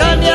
Kanya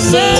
Say